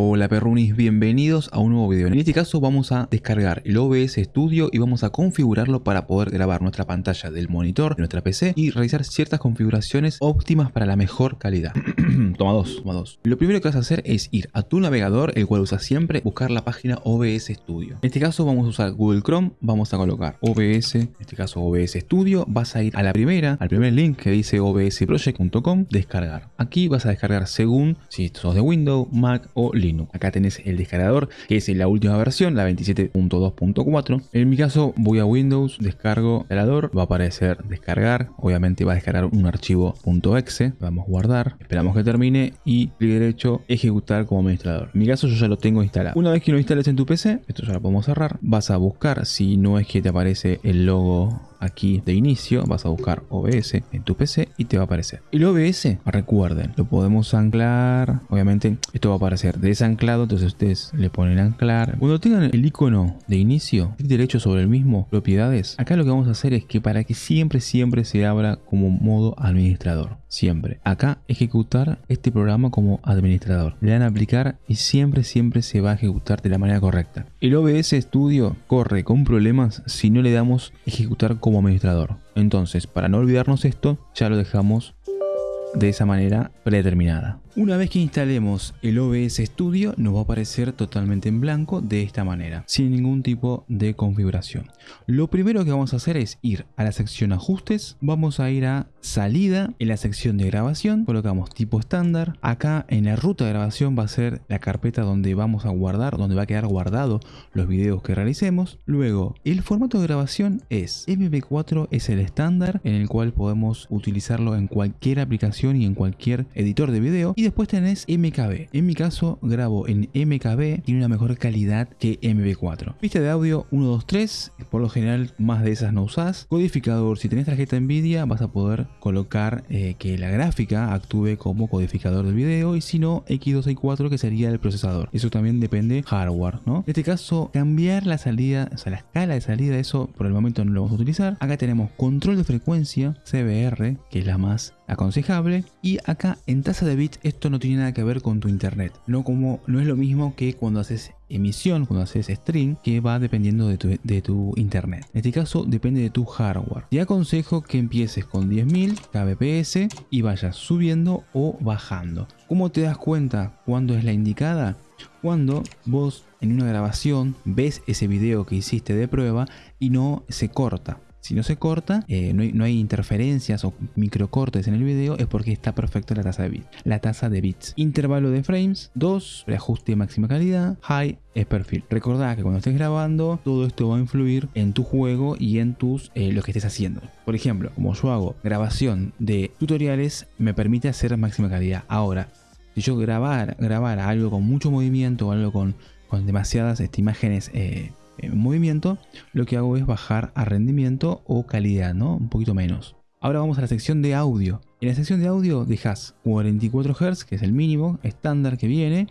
Hola perrunis, bienvenidos a un nuevo video. En este caso vamos a descargar el OBS Studio y vamos a configurarlo para poder grabar nuestra pantalla del monitor de nuestra PC y realizar ciertas configuraciones óptimas para la mejor calidad. toma dos, toma dos. Lo primero que vas a hacer es ir a tu navegador, el cual usas siempre, buscar la página OBS Studio. En este caso vamos a usar Google Chrome, vamos a colocar OBS, en este caso OBS Studio, vas a ir a la primera, al primer link que dice obsproject.com, descargar. Aquí vas a descargar según si sos de Windows, Mac o Linux. Acá tenés el descargador, que es la última versión, la 27.2.4. En mi caso voy a Windows, descargo instalador, va a aparecer descargar, obviamente va a descargar un archivo .exe, vamos a guardar, esperamos que termine y clic derecho, ejecutar como administrador. En mi caso yo ya lo tengo instalado. Una vez que lo instales en tu PC, esto ya lo podemos cerrar, vas a buscar si no es que te aparece el logo aquí de inicio vas a buscar OBS en tu PC y te va a aparecer. El OBS, recuerden, lo podemos anclar. Obviamente esto va a aparecer desanclado, entonces ustedes le ponen anclar. Cuando tengan el icono de inicio, clic derecho sobre el mismo, propiedades, acá lo que vamos a hacer es que para que siempre, siempre se abra como modo administrador. Siempre. Acá ejecutar este programa como administrador. Le dan a aplicar y siempre, siempre se va a ejecutar de la manera correcta. El OBS Studio corre con problemas si no le damos ejecutar como administrador. Entonces, para no olvidarnos esto, ya lo dejamos de esa manera predeterminada. Una vez que instalemos el OBS Studio nos va a aparecer totalmente en blanco de esta manera, sin ningún tipo de configuración. Lo primero que vamos a hacer es ir a la sección ajustes, vamos a ir a salida, en la sección de grabación colocamos tipo estándar, acá en la ruta de grabación va a ser la carpeta donde vamos a guardar, donde va a quedar guardado los videos que realicemos. Luego el formato de grabación es MP4 es el estándar en el cual podemos utilizarlo en cualquier aplicación y en cualquier editor de video después tenés MKB. En mi caso grabo en MKB, tiene una mejor calidad que MP4. Pista de audio 1, 2, 3, por lo general más de esas no usás. Codificador, si tenés tarjeta Nvidia vas a poder colocar eh, que la gráfica actúe como codificador del video y si no X264 que sería el procesador. Eso también depende hardware, ¿no? En este caso cambiar la salida, o sea la escala de salida, eso por el momento no lo vamos a utilizar. Acá tenemos control de frecuencia, CBR, que es la más aconsejable. Y acá en tasa de bits esto no tiene nada que ver con tu internet. No como no es lo mismo que cuando haces emisión cuando haces stream que va dependiendo de tu, internet. En este caso depende de tu hardware. Te aconsejo que empieces con 10.000 kbps y vayas subiendo o bajando. ¿Cómo te das cuenta cuándo es la indicada? Cuando vos en una grabación ves ese video que hiciste de prueba y no se corta si no se corta, eh, no, hay, interferencias o microcortes en el video, es porque está perfecta la tasa de bits. La tasa de bits. Intervalo de frames, 2, ajuste máxima calidad, high es perfil. Recordá que cuando estés grabando, todo esto va a influir en tu juego y en tus eh, lo que estés haciendo. Por ejemplo, como yo hago grabación de tutoriales, me permite hacer máxima calidad. Ahora, si yo grabar, grabar algo con mucho movimiento o algo con, con demasiadas este, imágenes eh, en movimiento, lo que hago es bajar a rendimiento o calidad, ¿no? Un poquito menos. Ahora vamos a la sección de audio. En la sección de audio dejas 44 Hz, que es el mínimo estándar que viene.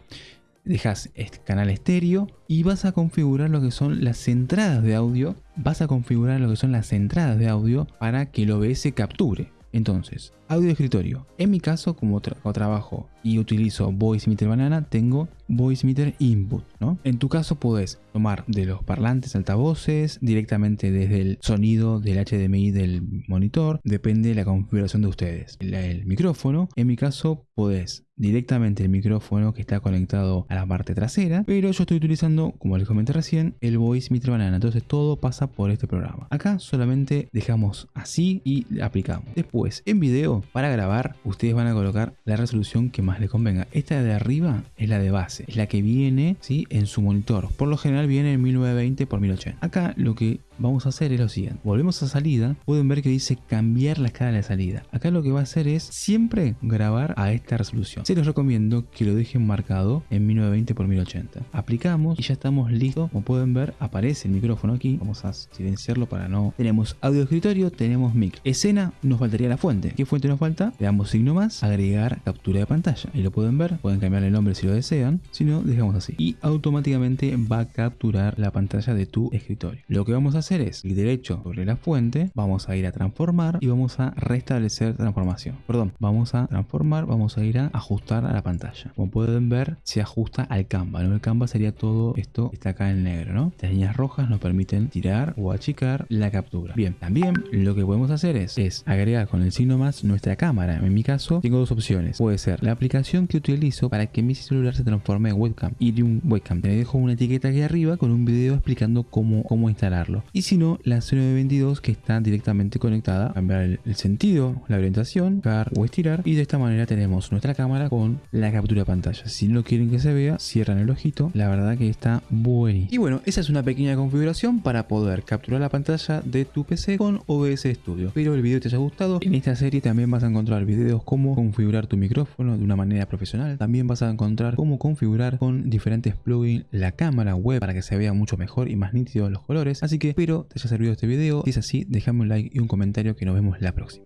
Dejas canal estéreo y vas a configurar lo que son las entradas de audio. Vas a configurar lo que son las entradas de audio para que el OBS capture. Entonces, audio escritorio. En mi caso, como trabajo y utilizo Voice Meter Banana, tengo Voice Meter Input, ¿no? En tu caso puedes tomar de los parlantes altavoces, directamente desde el sonido del HDMI del monitor, depende de la configuración de ustedes. El, micrófono, en mi caso, puedes directamente el micrófono que está conectado a la parte trasera, pero yo estoy utilizando, como les comenté recién, el Voice Meter Banana, entonces todo pasa por este programa. Acá solamente dejamos así y aplicamos. Después, en video, para grabar, ustedes van a colocar la resolución que más les convenga. Esta de arriba es la de base, es la que viene ¿sí? en su monitor. Por lo general viene en 1920 x 1080. Acá lo que vamos a hacer es lo siguiente. Volvemos a salida, pueden ver que dice cambiar la escala de salida. Acá lo que va a hacer es siempre grabar a esta resolución. Se los recomiendo que lo dejen marcado en 1920 x 1080. Aplicamos y ya estamos listos. Como pueden ver, aparece el micrófono aquí. Vamos a silenciarlo para no... Tenemos audio escritorio, tenemos mic. Escena, nos faltaría la fuente. ¿Qué fuente nos falta? Le damos signo más, agregar captura de pantalla. Y lo pueden ver, pueden cambiar el nombre si lo desean. Si no, dejamos así. Y automáticamente va a capturar la pantalla de tu escritorio. Lo que vamos a hacer hacer es clic derecho sobre la fuente, vamos a ir a transformar y vamos a restablecer transformación. Perdón, vamos a transformar, vamos a ir a ajustar a la pantalla. Como pueden ver, se ajusta al Canva, ¿no? El Canva sería todo esto está acá en negro, ¿no? Las líneas rojas nos permiten tirar o achicar la captura. Bien, también lo que podemos hacer es, es agregar con el signo más nuestra cámara. En mi caso, tengo dos opciones. Puede ser la aplicación que utilizo para que mi celular se transforme en webcam un webcam. Te dejo una etiqueta aquí arriba con un video explicando cómo, cómo instalarlo. Y si no, la C922 que está directamente conectada, cambiar el, sentido, la orientación, cargar o estirar y de esta manera tenemos nuestra cámara con la captura de pantalla. Si no quieren que se vea, cierran el ojito. La verdad que está buenísimo. Y bueno, esa es una pequeña configuración para poder capturar la pantalla de tu PC con OBS Studio. Espero el video te haya gustado. En esta serie también vas a encontrar videos cómo configurar tu micrófono de una manera profesional. También vas a encontrar cómo configurar con diferentes plugins la cámara web para que se vea mucho mejor y más nítido los colores. Así que espero te haya servido este video. Si es así, déjame un like y un comentario que nos vemos la próxima.